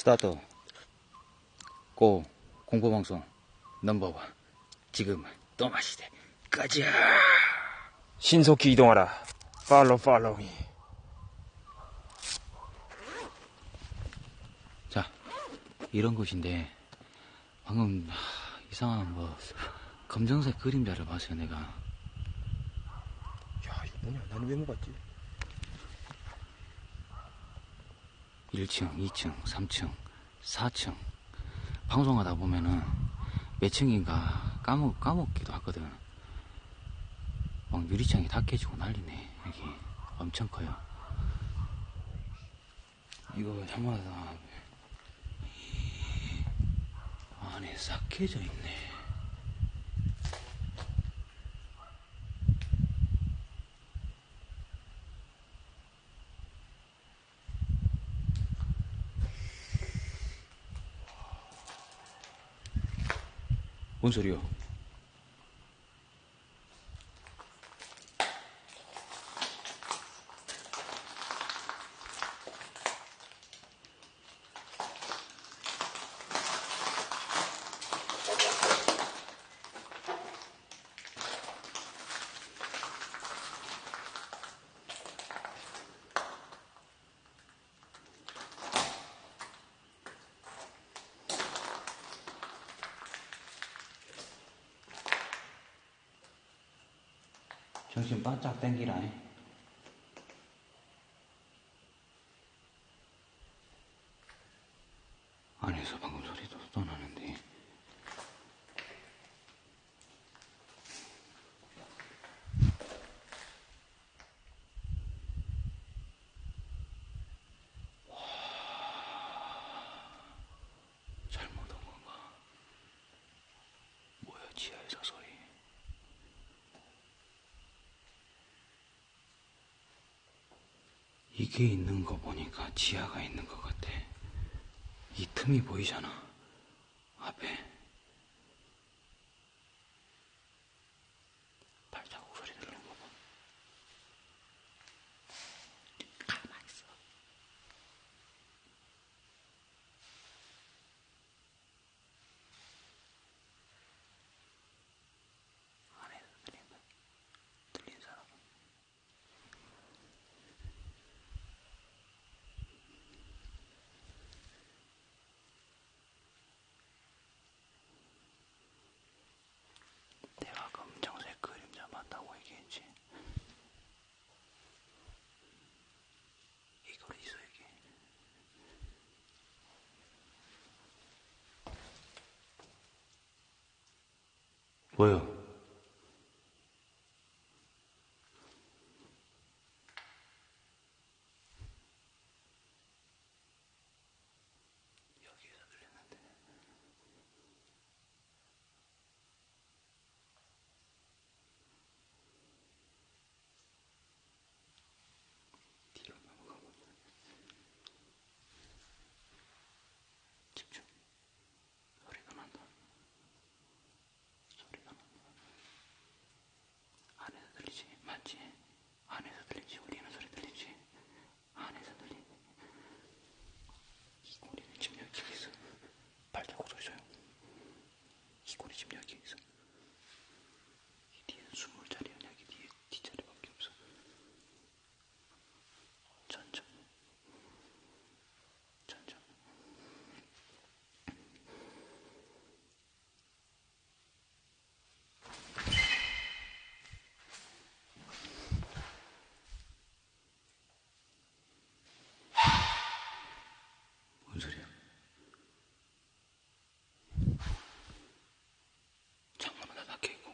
Start. Go. 공포방송. Number one. 지금은 또 마시대. 가자. 신속히 이동하라. Follow follow me. 자, 이런 곳인데, 방금, 하, 이상한 뭐, 검정색 그림자를 봤어요, 내가. 야, 이거 뭐냐? 나는 왜 못 봤지? 1층, 2층, 3층, 4층. 방송하다 보면은 몇 층인가 까먹, 까먹기도 하거든. 막 유리창이 다 깨지고 난리네, 여기. 엄청 커요. 이거 해마다 안에 싹 깨져 있네. 뭔 소리요? 정신 바짝 땡기라. 안에서 방금 소리도 또 나는데. 잘못 온 건가? 뭐야, 지하에서 소리. 이게 있는 거 보니까 지하가 있는 것 같아. 이 틈이 보이잖아. 앞에. 발자국 소리 들리는 거 봐. 가만히 있어. 안에서 들린다. 들린 사람. 내가 검정색 그림자 맞다고 얘기했지. 이걸 있어 이게. 뭐요? 여기에서 들렸는데. 뒤로 넘어가 보자. 집중. 소리가 난다. 소리가 난다. 안에서 들리지? 맞지? 안에서 들리지? 울리는 소리 들리지? 안에서 들리지? 이 꼬리는 지금 여기 있어. 발자국 소리 줘요. 이 꼬리 지금 여기 있어. 이 뒤에는 숨을 자리야. 여기 뒤에 뒷자리밖에 없어. 천천히. 천천히. 뭔 소리야? 창문은 다 닫혀 있고.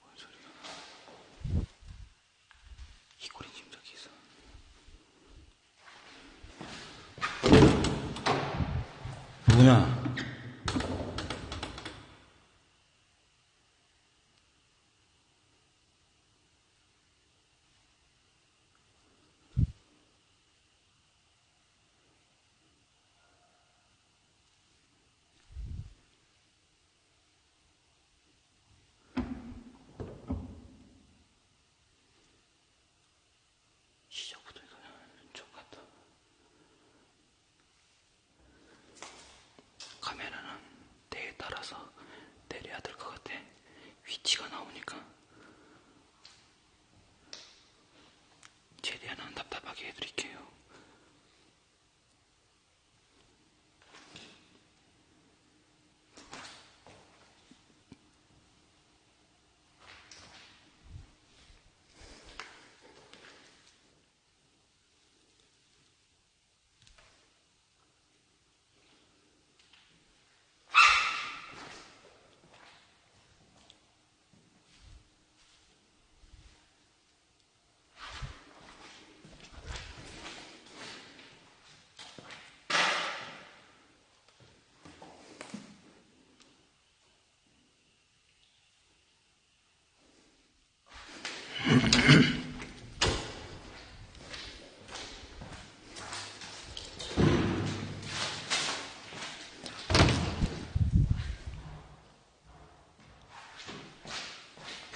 뭔 소리야? 이 꼴이 지금 저기 있어. 누구냐? 되십니까? 최대한 안 답답하게 해드릴게요.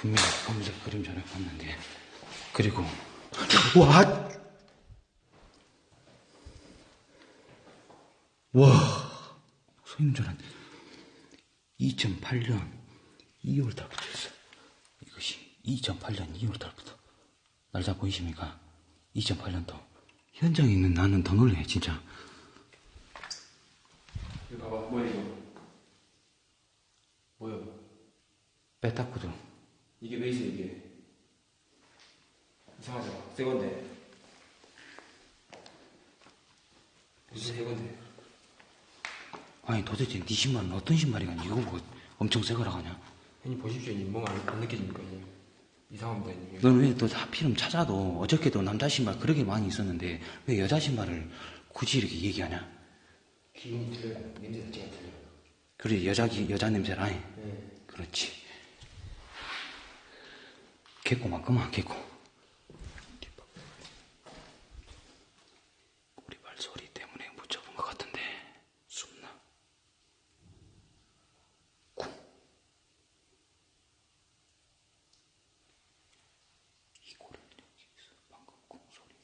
분명히 검은색 그림자를 봤는데 그리고 와! 와! 소인 줄 알았는데 2008년 2월 달부터 했어 이것이 2008년 2월 달부터 날짜 보이십니까? 2008년도 현장에 있는 나는 더 놀래 진짜 이거 봐봐, 뭐야, 이거? 뭐야? 빼딱구도 이게 왜 있어, 이게? 이상하죠? 새 건데. 무슨 새 건데? 아니 도대체 네 신발은 어떤 신발이냐 이거 뭐 엄청 새 거라 하냐 형님 보십시오, 형님. 뭔가 안, 안 느껴집니까, 형님? 이상합니다, 형님. 넌 왜 또 하필이면 찾아도 어저께도 남자 신발 그렇게 많이 있었는데 왜 여자 신발을 굳이 이렇게 얘기하냐 기운이 틀려요. 냄새 자체가 틀려요. 그래 여자 기- 여자 냄새라 해. 네. 그렇지 개코 맞구만 개코 우리 발소리 때문에 못 잡은 것 같은데 숨나 쿵 이거를 여기 있어 방금 쿵 소리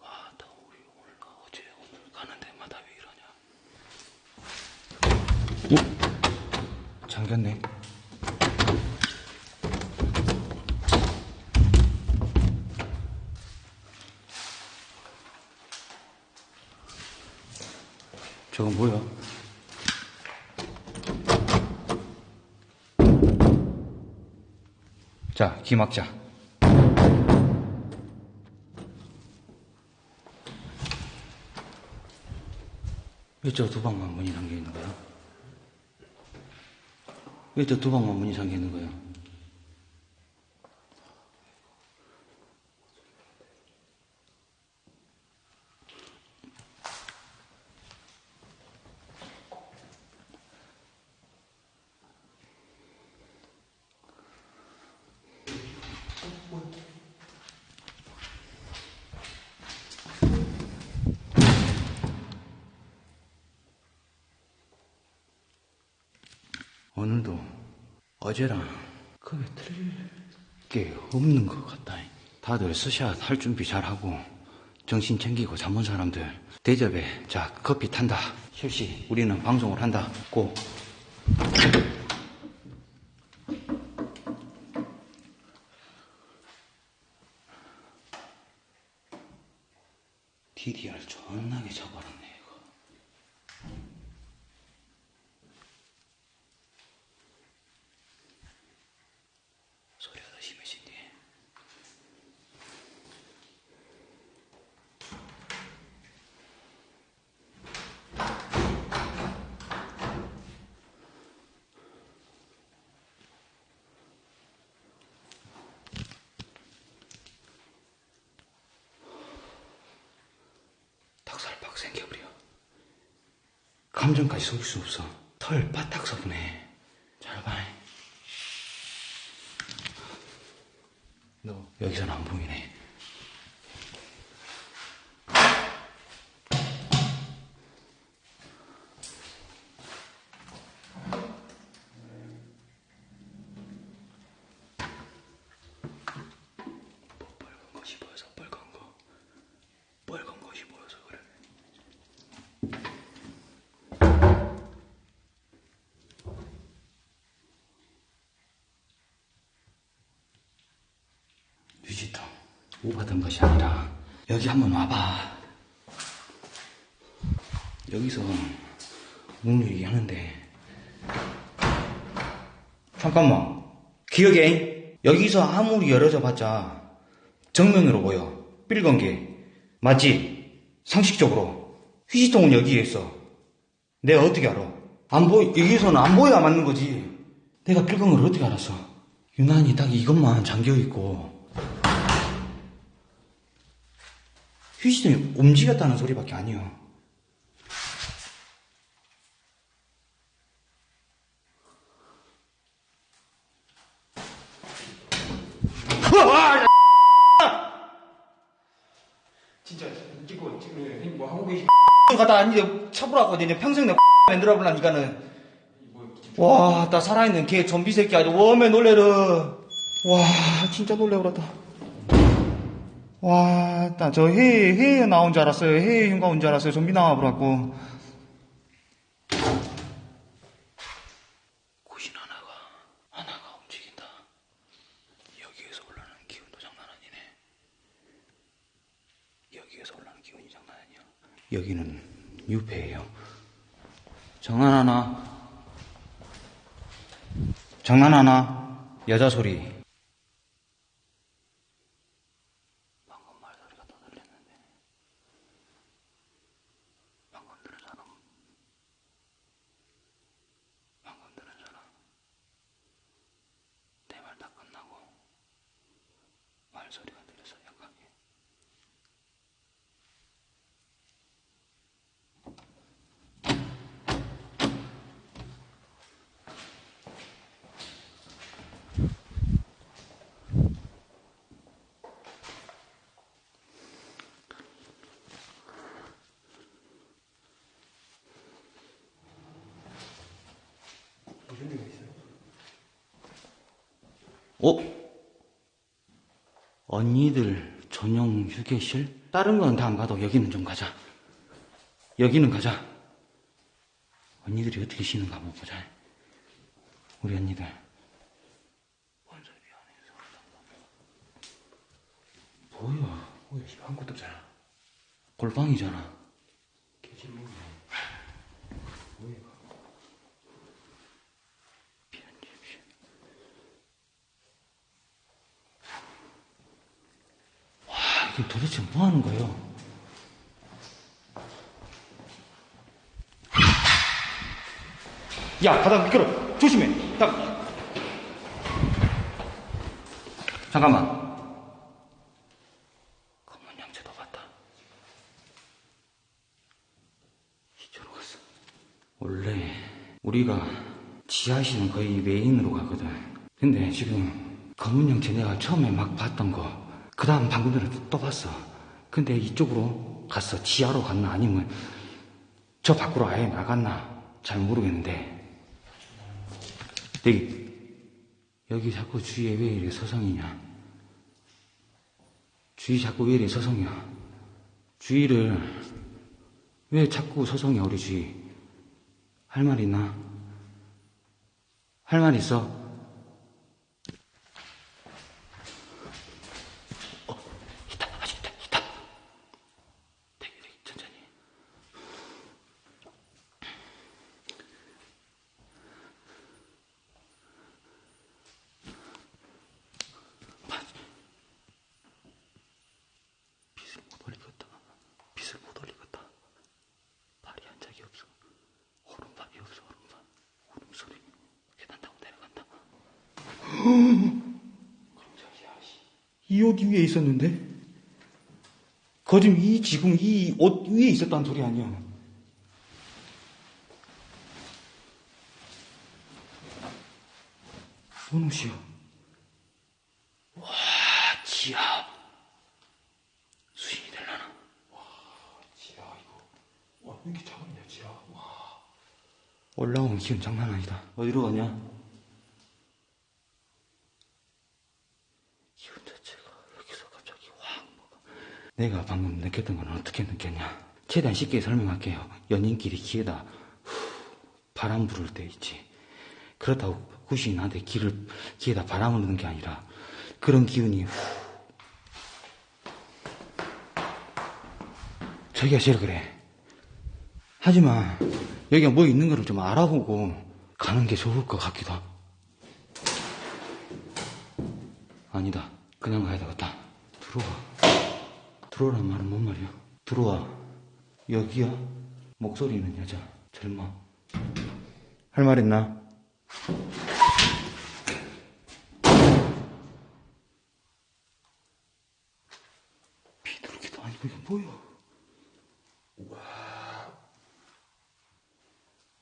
와, 나 우리 오늘 나 어제 오늘 가는 데마다 왜 이러냐? 어? 잠겼네. 저거 뭐야? 자, 귀 막자. 왜 저 두 방만 문이 잠겨 있는 거야? 왜 저 두 방만 문이 잠겨 있는 거야? 오늘도 어제랑 크게 틀릴 게 없는 것 같다. 다들 스샷 할 준비 잘하고 정신 챙기고 잠 온 사람들 대접에 자 커피 탄다. 실시 우리는 방송을 한다. 고. DDR 존나게 잡아놨네 이거. 소리가 더 심해진대. 닭살 팍 생겨버려. 속일 수 없어. 털 바닥 서분해. 잘 봐. 너 여기서는 안 보이네. 뭐 빨간 것이 보여서 빨간 거. 빨간 것이 보여서 그래. 오받은 것이 아니라 여기 한번 와봐. 여기서 문을 얘기하는데. 잠깐만. 기억해? 여기서 아무리 열어져 봤자 정면으로 보여. 삘건 게 맞지? 상식적으로. 휴지통은 여기에 있어. 내가 어떻게 알아? 안 보이 여기서는 안 보여야 맞는 거지. 내가 삘건 걸 어떻게 알았어? 유난히 딱 이것만 잠겨있고 휴지통이 움직였다는 소리밖에 아니야 진짜 찍고 지금 뭐 하고 계시 갖다 이제 쳐보라고 이제 평생 내 만들어 볼라 니가는 와, 나 살아있는 개 좀비 새끼 아주 웜에 놀래르. 와, 진짜 놀래버렸다. 와, 나 저 해, 해에 나온 줄 알았어요. 해에 흉가 온 줄 알았어요. 좀비 나와버렸고. 구신 하나가, 하나가 움직인다. 여기에서 올라오는 기운도 장난 아니네. 여기에서 올라오는 기운이 장난 아니야. 여기는 유패예요. 장난 하나? 장난 하나? 여자 소리. 방금 말소리가 더 들렸는데. 방금 들은 사람. 방금 들은 사람. 내 말 다 끝나고 말소리가 들려서 약하게. 무슨 일가 있어요? 어? 언니들 전용 휴게실? 다른 건 다 안 가도 여기는 좀 가자. 여기는 가자. 언니들이 어떻게 쉬는가 한번 보자. 우리 언니들. 뭐야? 뭐야 씨 아무것도 없잖아 골방이잖아. 개진몽이네 뭐야 이거 편집실. 와, 이게 도대체 뭐 하는 거예요? 야, 바닥 미끄러. 조심해. 딱. 잠깐만. 검은 양채도 봤다. 이쪽으로 갔어. 원래 우리가 지하실은 거의 메인으로 가거든. 근데 지금 검은 형체 내가 처음에 막 봤던 거, 그 다음 방금 전에 또- 또 봤어. 근데 이쪽으로 갔어. 지하로 갔나 아니면 저 밖으로 아예 나갔나 잘 모르겠는데 여기 여기 자꾸 주위에 왜 이래 서성이냐? 주위 자꾸 왜 이래 서성이야? 주위를 왜 자꾸 서성이야 우리 주위? 할 말 있나? 할 말 있어? 어, 있다, 아직 있다, 있다. 되게, 되게 천천히. 빛을 못 올리겠다. 빛을 못 올리겠다. 발이 한 적이 없어. 오른발이 없어, 오른발. 울음소리. 계단 타고 내려간다. 이 옷 위에 있었는데? 거짓 이 지금 이 옷 위에 있었다는 소리 아니야. 뭔 옷이야? 와, 지하. 수신이 되려나? 지하 이거 와왜 이렇게 작았냐 지하 와 올라오면 기분 장난 아니다. 어디로 가냐? 기분 자체가 여기서 갑자기 확 뭐가. 내가 방금 느꼈던 건 어떻게 느꼈냐? 최대한 쉽게 설명할게요. 연인끼리 귀에다 후, 바람 부를 때 있지. 그렇다고 구신이 나한테 귀를, 귀에다 바람을 넣는 게 아니라 그런 기운이 후, 저기가 제일 그래. 하지만 여기가 뭐 있는 거를 좀 알아보고 가는 게 좋을 것 같기도 하고. 아니다. 그냥 가야 되겠다. 들어와. 들어오란 말은 뭔 말이야? 들어와. 여기야? 목소리는 여자. 젊어. 할 말 있나? 비둘기도 아니고 이게 뭐야?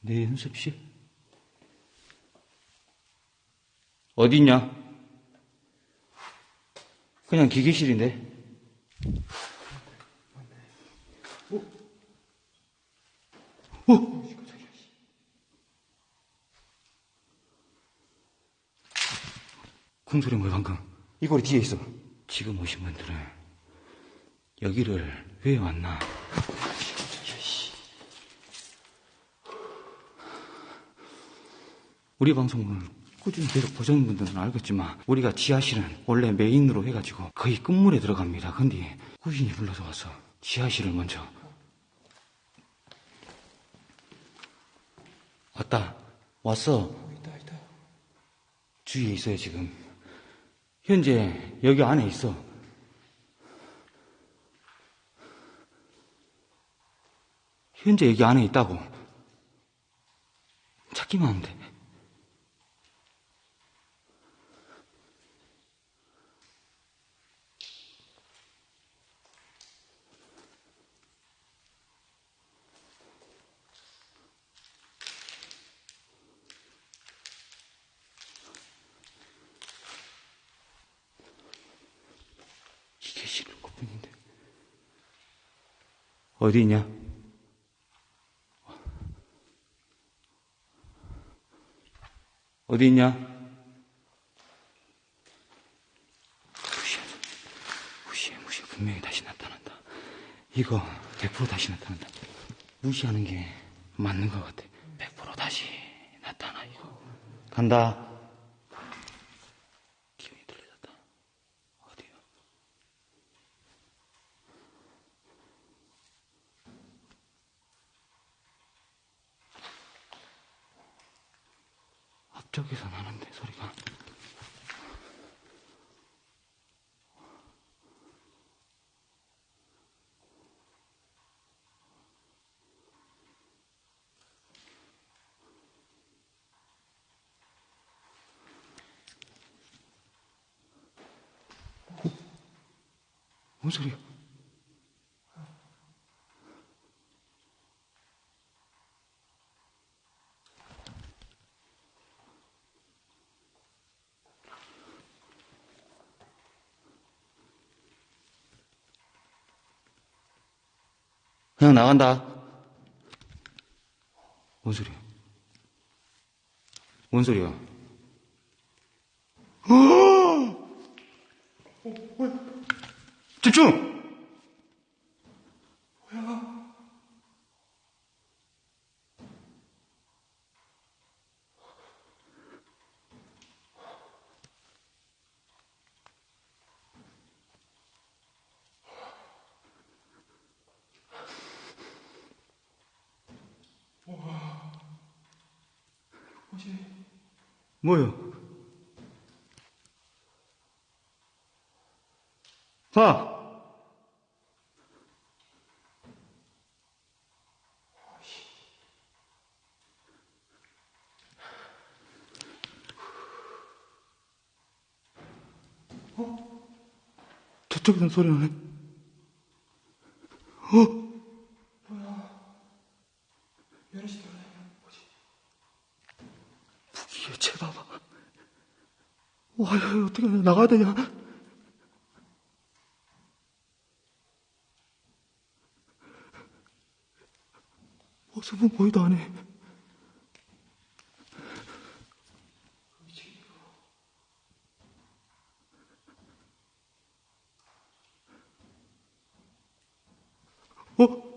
내 연습실? 어디 있냐? 그냥 기계실인데. 어? 어? 궁소리 뭐야 방금? 이 꼬리 뒤에 있어. 지금 오신 분들은 여기를 왜 왔나? 우리 방송을 꾸준히 계속 보시는 분들은 알겠지만 우리가 지하실은 원래 메인으로 해가지고 거의 끝물에 들어갑니다. 근데 꾸준히 불러서 와서 지하실을 먼저 왔다 왔어. 주위에 있어요 지금 현재 여기 안에 있어 현재 여기 안에 있다고 찾기만 하면 돼 이게 싫은 것뿐인데 어디 있냐? 어디 있냐? 무시해, 무시해, 무시해. 분명히 다시 나타난다. 이거 100% 다시 나타난다. 무시하는 게 맞는 것 같아. 100% 다시 나타나, 이거. 간다. 기운이 들려졌다. 어디요? 앞쪽에서 나는데 소리가 어? 뭔 소리야? 그냥 나간다. 뭔 소리야? 뭔 소리야? 집중! 뭐요? 봐! 어? 저쪽에서 소리 나네. 어? 열시 들어가요. 뭐지? 이게 제봐봐. 와, 야, 어떻게 하냐. 나가야 되냐. 모습은 보이도 안 해. 어?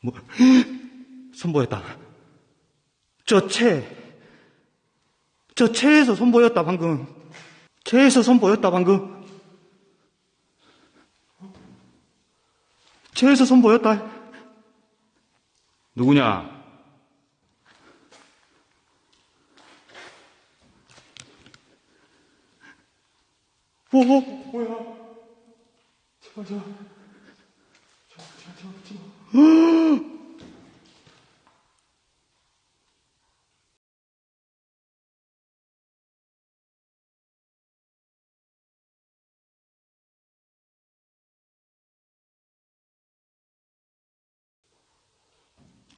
뭐, 선보였다. 저 채, 저 채에서 선보였다, 방금. 채에서 선보였다, 방금. 채에서 선보였다. 누구냐? 오, 오, 뭐야? 제발, 제발. 제발, 제발, 제발,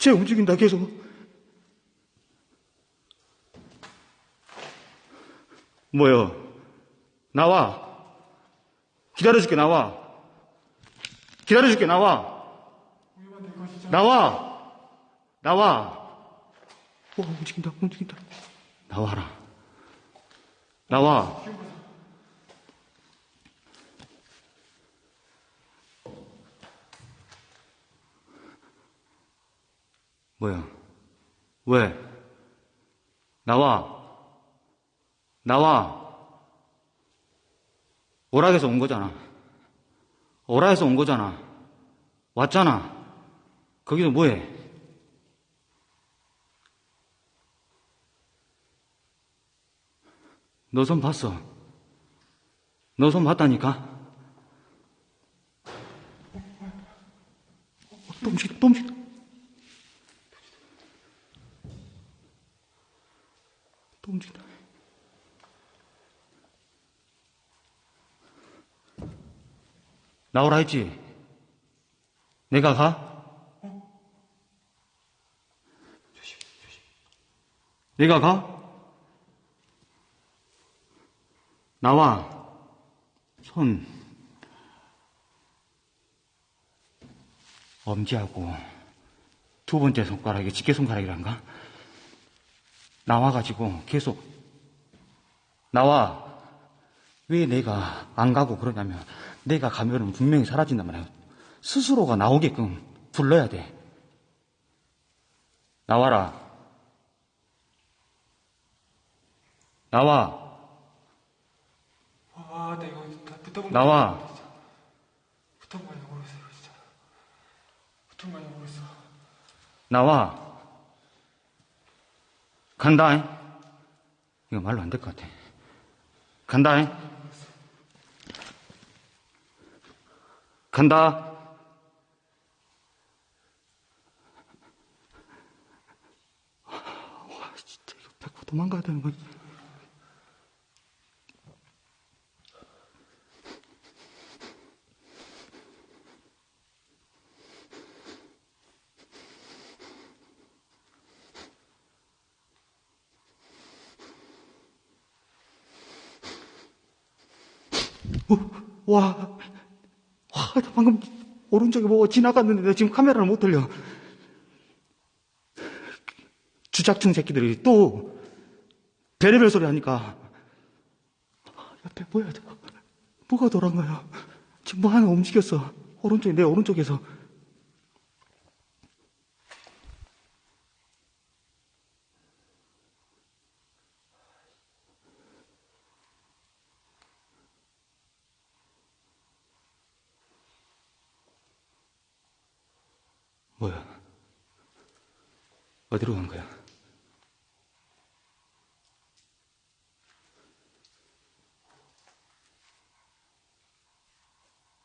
쟤 움직인다, 계속. 뭐요? 나와. 기다려줄게, 나와. 기다려줄게, 나와. 나와. 나와. 오, 움직인다, 움직인다. 나와라. 나와. 뭐야? 왜? 나와. 나와. 오락에서 온 거잖아. 오락에서 온 거잖아. 왔잖아. 거기서 뭐해? 너 손 봤어. 너 손 봤다니까? 또 움직인 움직인다. 나오라 했지? 내가 가? 내가 가? 나와. 손. 엄지하고 두 번째 손가락이 집게 손가락이란가? 나와가지고 계속 나와. 왜 내가 안 가고 그러냐면 내가 가면은 분명히 사라진단 말이야. 스스로가 나오게끔 불러야 돼. 나와라. 나와. 아, 내가 이거 다 붙어본 나와. 거 아니야, 모르겠어, 진짜. 거 아니야, 모르겠어. 나와. 간다. 이거 말로 안 될 것 같아. 간다. 간다. 와, 진짜 이거 백호 도망가야 되는 거지. 와, 와, 나 방금 오른쪽에 뭐 지나갔는데 지금 카메라를 못 돌려. 주작층 새끼들이 또 별의별 소리 하니까 아, 옆에 뭐야? 뭐가 돌아간 거야? 지금 뭐 하나 움직였어. 오른쪽에 내 오른쪽에서 뭐야? 어디로 간 거야?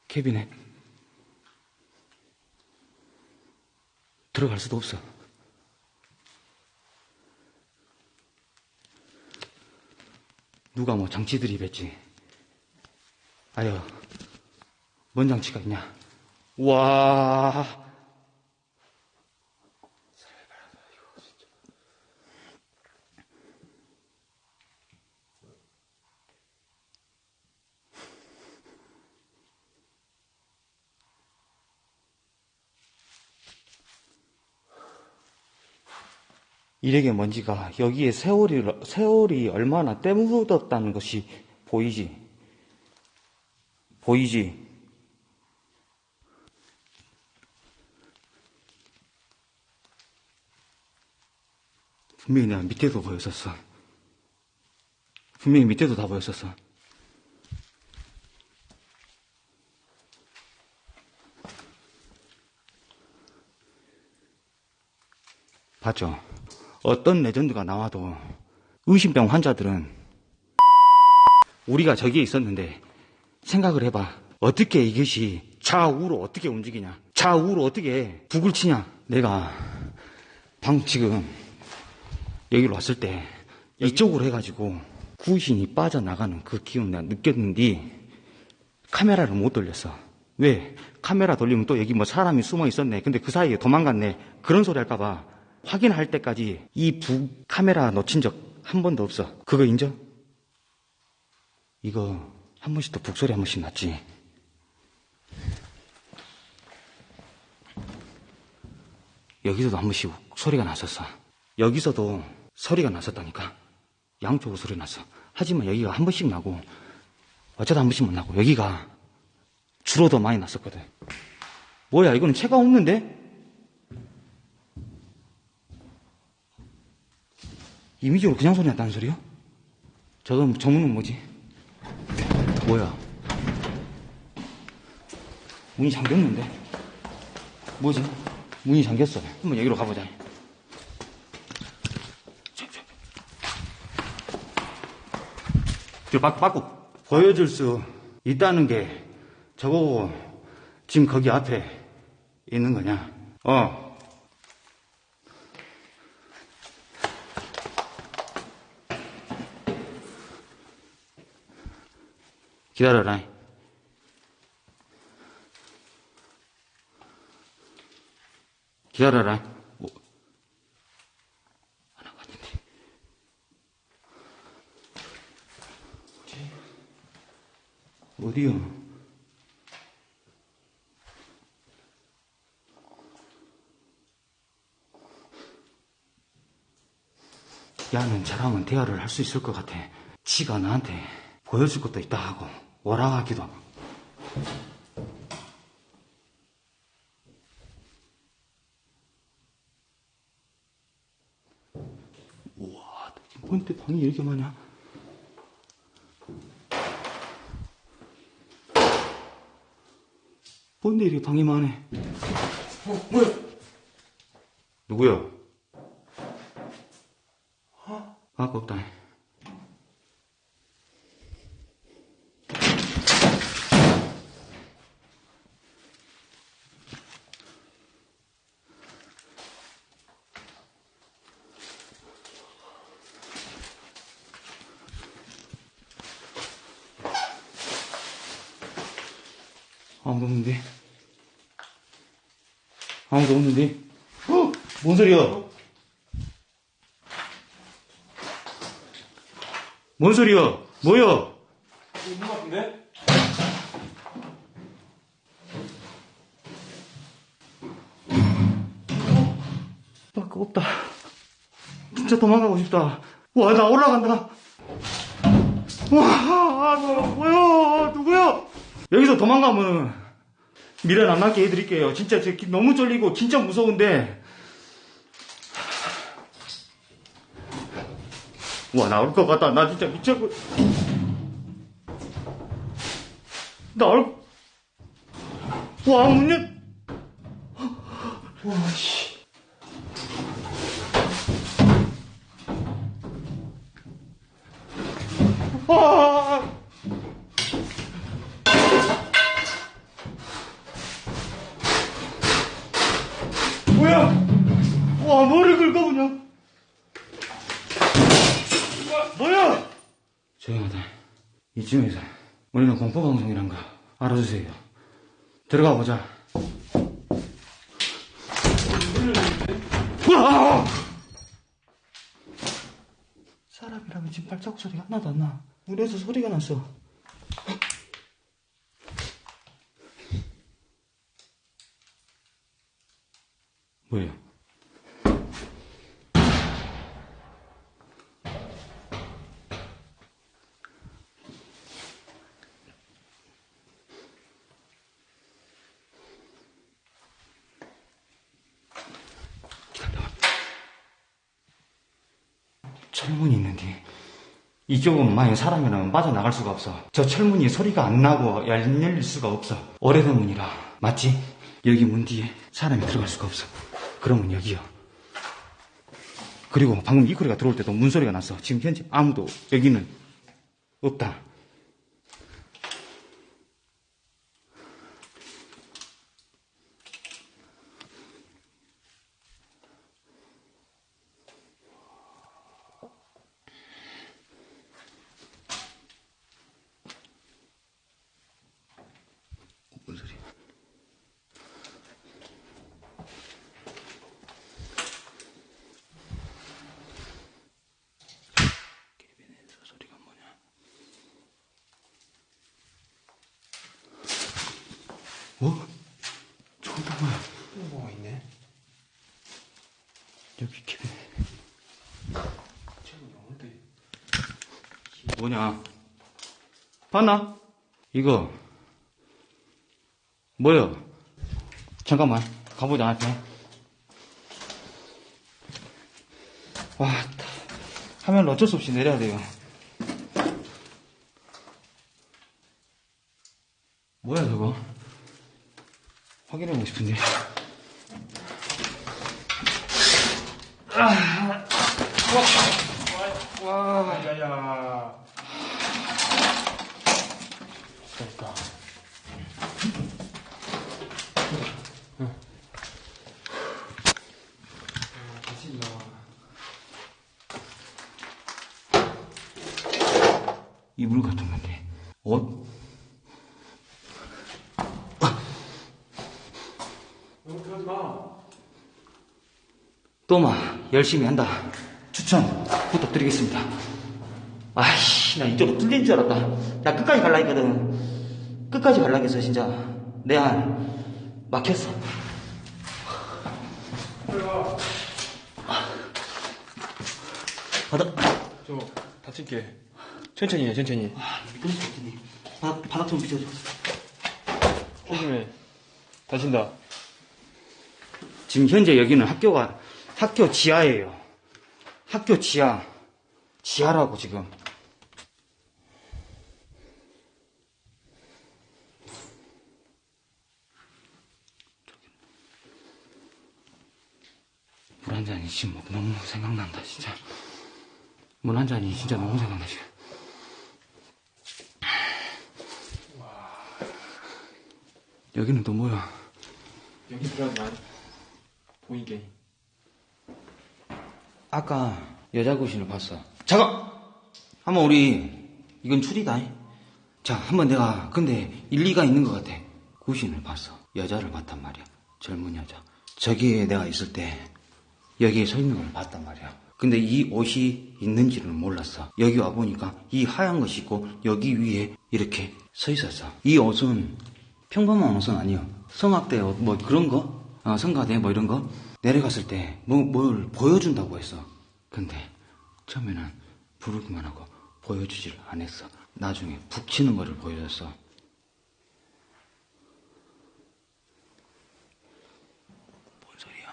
케빈에 들어갈 수도 없어. 누가 뭐 장치 들이댔지? 아유, 뭔 장치가 있냐? 와, 일에게 먼지가 여기에 세월이, 세월이 얼마나 때묻었다는 것이 보이지. 보이지. 분명히 내가 밑에도 보였었어. 분명히 밑에도 다 보였었어. 봤죠? 어떤 레전드가 나와도 의심병 환자들은 우리가 저기에 있었는데 생각을 해봐. 어떻게 이것이 좌우로 어떻게 움직이냐? 좌우로 어떻게 북을 치냐? 내가 방 지금 여기로 왔을 때 이쪽으로 해가지고 구신이 빠져나가는 그 기운 내가 느꼈는데 카메라를 못 돌렸어. 왜? 카메라 돌리면 또 여기 뭐 사람이 숨어 있었네. 근데 그 사이에 도망갔네. 그런 소리 할까봐 확인할 때까지 이 부 카메라 놓친 적 한 번도 없어. 그거 인정? 이거 한 번씩 더 북소리 한 번씩 났지. 여기서도 한 번씩 소리가 났었어. 여기서도 소리가 났었다니까. 양쪽으로 소리 났어. 하지만 여기가 한 번씩 나고, 어쩌다 한 번씩만 나고, 여기가 주로 더 많이 났었거든. 뭐야, 이거는 채가 없는데? 이미지로 그냥 소리 났다는 소리야? 저건 정문은 뭐지? 뭐야? 문이 잠겼는데? 뭐지? 문이 잠겼어. 한번 여기로 가보자. 저 바, 바꾸 보여줄 수 있다는 게 저거고 지금 거기 앞에 있는 거냐? 어. 기다려라. 기다려라. 뭐, 하나 왔는데. 어디요? 야는 저랑은 대화를 할 수 있을 것 같아. 지가 나한테 보여줄 것도 있다 하고 오라하기도 하고. 우와, 뭔데 방이 이렇게 많냐? 뭔데 이렇게 방이 많네? 어, 뭐야? 누구야? 아까 없다. 아무도 없는데? 아무도 없는데? 어? 뭔 소리야? 뭔 소리야? 뭐야? 있는 것 같은데? 밖에 없다. 진짜 도망가고 싶다. 와, 나 올라간다. 와, 아, 너 뭐야? 누구야? 여기서 도망가면 미련 안 남게 해드릴게요. 진짜 저 기- 너무 쫄리고 진짜 무서운데. 와, 나올 것 같다. 나 진짜 미쳤고. 나올. 와, 문 열. 와, 씨. 이쯤에서 우리는 공포방송이란 거 알아주세요. 들어가 보자. 와! 사람이라면 지금 발자국 소리가 하나도 안 나. 문에서 소리가 났어. 뭐야? 기다려. 철문이 있는데 이쪽은 만약 사람이라면 빠져나갈 수가 없어. 저 철문이 소리가 안 나고 안 열릴 수가 없어. 오래된 문이라. 맞지? 여기 문 뒤에 사람이 들어갈 수가 없어. 그러면 여기요. 그리고 방금 이코리가 들어올 때도 문소리가 났어. 지금 현재 아무도 여기는 없다. 뭔 소리야? 개빈에서 소리가 뭐냐? 어? 저거 뭐야? 또 뭐가 있네? 여기 영어인데. 뭐냐? 봤나? 이거 뭐야? 잠깐만 가보자 앞에 와 다- 화면을 어쩔 수 없이 내려야 돼요 뭐야 저거 확인해보고 싶은데 야야. 됐다. 아, 다시 나와. 이불 같은 건데 옷 너무 그러지 마. 또마 열심히 한다. 추천 부탁드리겠습니다. 아이씨 나 이쪽으로 뚫린 줄 알았다. 나 끝까지 갈라 했거든. 끝까지 갈라 했어 진짜. 내 안 막혔어. 바닥 저 다칠게. 천천히 해, 천천히. 아것 같네. 바닥 바닥 좀 비춰줘. 조심해. 다친다. 지금 현재 여기는 학교가 학교 지하예요. 학교 지하 지하라고 지금. 물 한 잔이 지금 뭐 너무 생각난다 진짜. 물 한 잔이 진짜 너무 생각나 지금. 여기는 또 뭐야? 여기 들어가지 마. 보이게. 아까 여자 구신을 봤어. 잠깐! 한번 우리, 이건 추리다. 자, 한번 내가, 근데 일리가 있는 것 같아. 구신을 봤어. 여자를 봤단 말이야. 젊은 여자. 저기에 내가 있을 때, 여기에 서 있는 걸 봤단 말이야. 근데 이 옷이 있는지는 몰랐어. 여기 와보니까 이 하얀 것이 있고, 여기 위에 이렇게 서 있었어. 이 옷은 평범한 옷은 아니요. 성악대 옷, 뭐 그런 거? 어, 성가대 뭐 이런 거? 내려갔을 때, 뭐, 뭘 보여준다고 했어. 근데, 처음에는 부르기만 하고 보여주질 않았어. 나중에 북치는 거를 보여줬어. 뭔 소리야?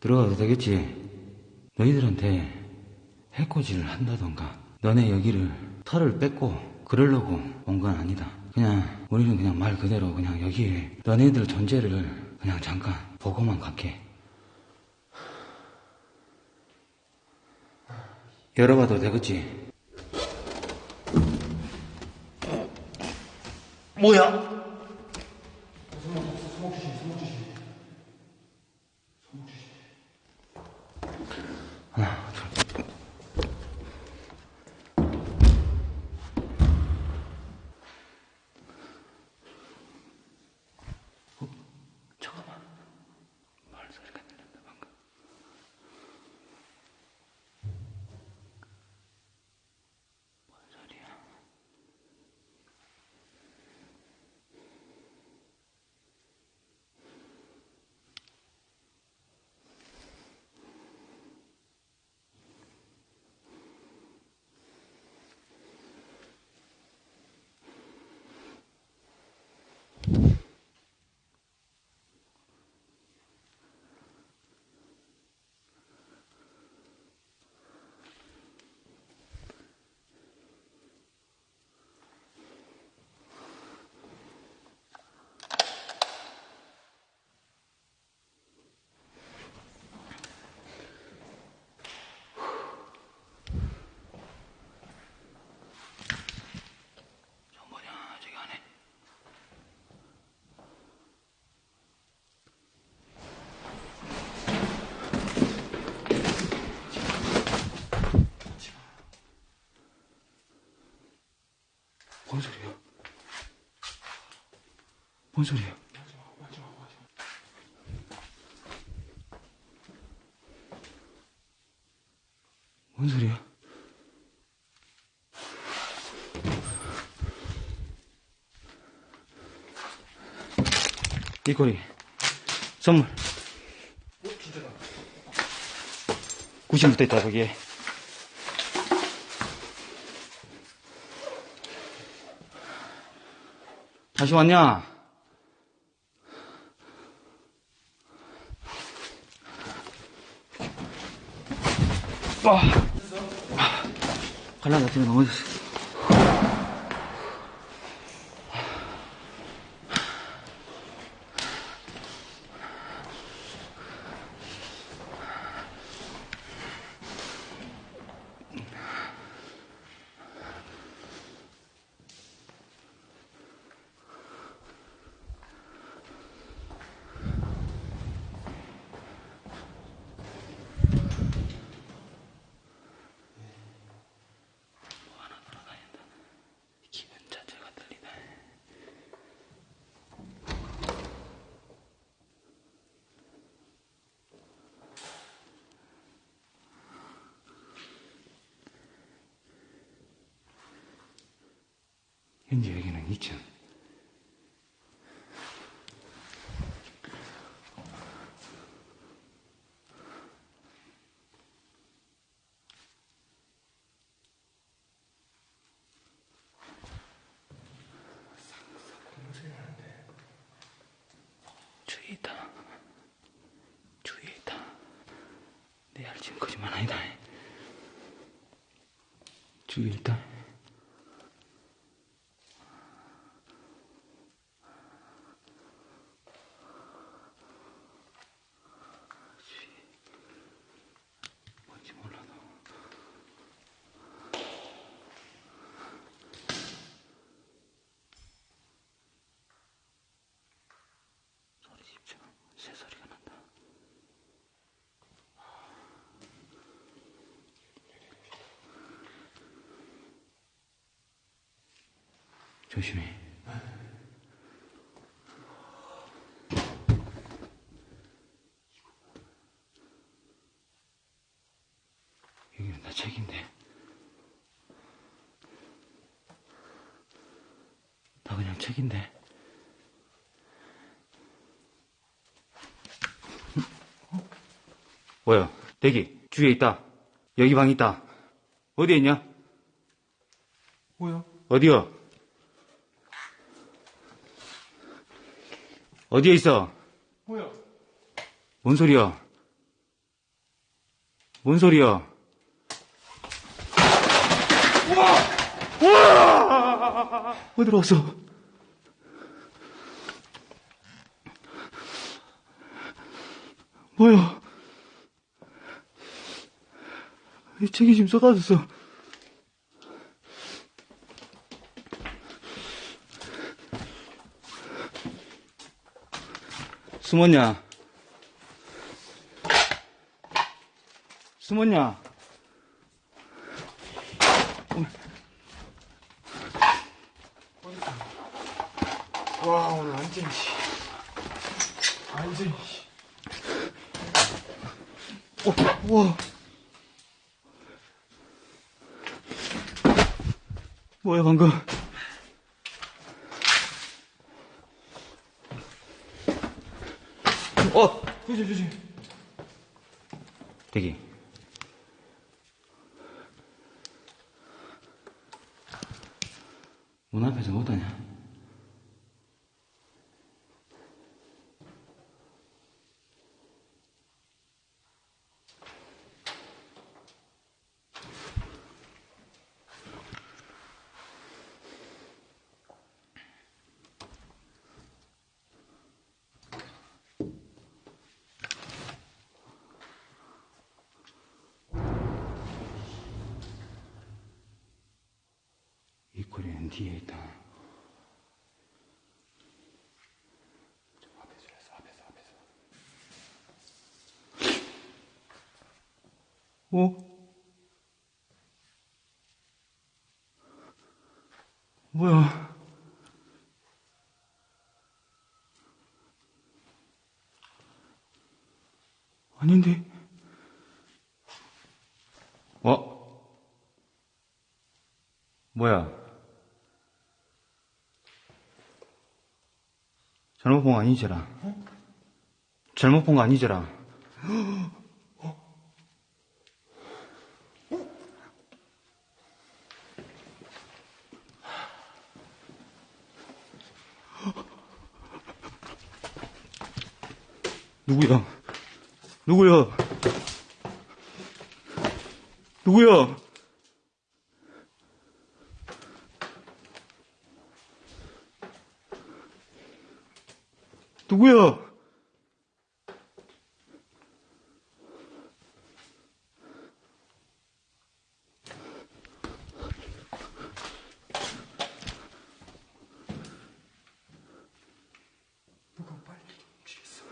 들어가도 되겠지? 너희들한테 해코지를 한다던가 너네 여기를 털을 뺏고 그러려고 온 건 아니다. 그냥 우리는 그냥 말 그대로 그냥 여기에 너네들 존재를 그냥 잠깐 보고만 갈게. 열어봐도 되겠지? 뭐야? 하나, 둘. 어? 잠깐만. 말 소리가 들린다, 방금. 뭔 소리야? 저 뭐냐, 저기 안에. 뭔 소리야? 뭔 소리야? 뭔 소리야? 이 꼬리 선물 어, 진짜다. 90부터 있다 거기에 다시 왔냐? 와. 갈라 같은 거 넘어졌어. 기분 자체가 들리다. 현재 여기는 2층. 주위에 있다. 주위에 있다. 내 알지는 거짓말 아니다. 주위에 있다. 주위에 뭔지 몰라도. 소리 집중. 새 소리가 난다. 조심해. 여기는 다 책인데. 다 그냥 책인데. 뭐야? 대기. 주위에 있다. 여기 방 있다. 어디에 있냐? 뭐야? 어디요? 어디에 있어? 뭐야? 뭔 소리야? 뭔 소리야? 우와! 우와! 어디로 왔어? 뭐야? 이 책이 지금 쏟아졌어. 숨었냐? 숨었냐? 와, 오늘 완전히, 씨. 완전히, 씨. 어, 우와. 뭐야, 방금. 어! 조심, 조심. 대기. 문 앞에서 못하냐? 뒤에 있다. 좀 앞에서 했어, 앞에서, 앞에서. 어? 뭐야? 아닌데? 어? 뭐야? 잘못 본 거 아니지라? 잘못 본 거 아니지라? 누구야? 누구야? 누구야? 누구야? 누가 빨리 좀 움직였어.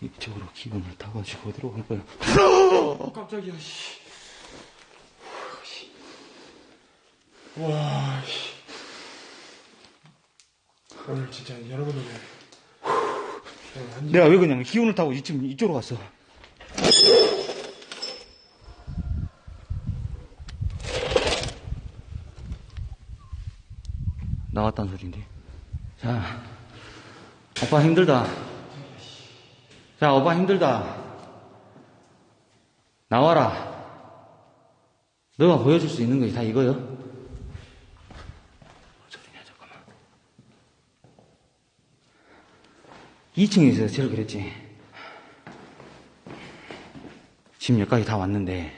이쪽으로 기분을 타가 지고 어디로 간 거야? 어, 깜짝이야, 씨. 씨. 와, 씨. 오늘 진짜 여러분들 내가 왜 그냥 기운을 타고 지금 이쪽으로 갔어? 나왔단 소린데. 자, 오빠 힘들다. 자, 오빠 힘들다. 나와라. 너가 보여줄 수 있는 것이 다 이거요? 뭔 소리냐, 잠깐만. 2층에 있어서 제일 그랬지. 지금 여기까지 다 왔는데,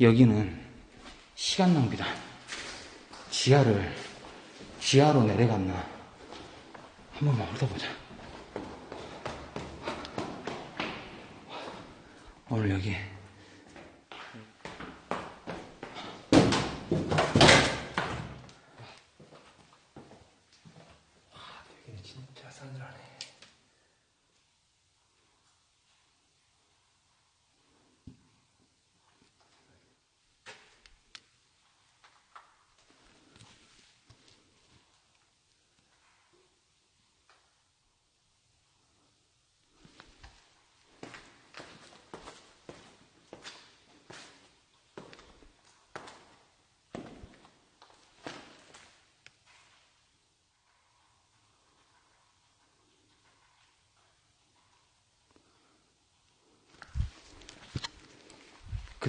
여기는 시간 낭비다. 지하를, 지하로 내려갔나. 한 번만 훑어보자. 오늘 여기, 여기는 진짜 싸늘하네.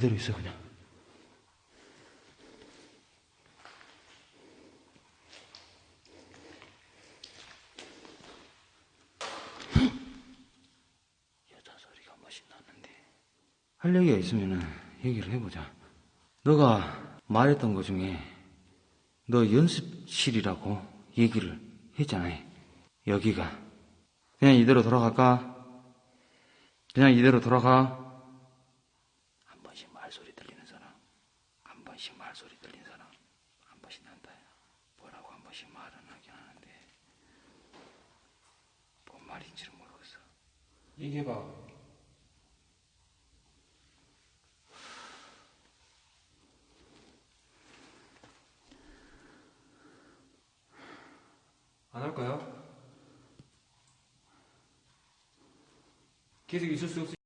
그대로 있어, 그냥. 여자 소리가 멋이 났는데. 할 얘기가 있으면은 얘기를 해보자. 너가 말했던 것 중에 너 연습실이라고 얘기를 했잖아. 여기가. 그냥 이대로 돌아갈까? 그냥 이대로 돌아가? 한 번씩 말소리 들리는 사람, 한 번씩 말소리 들리는 사람, 한 번씩 난다. 뭐라고 한 번씩 말은 하긴 하는데, 뭔 말인지를 모르겠어. 얘기해봐. 안 할까요? 계속 있을 수 없으니